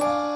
う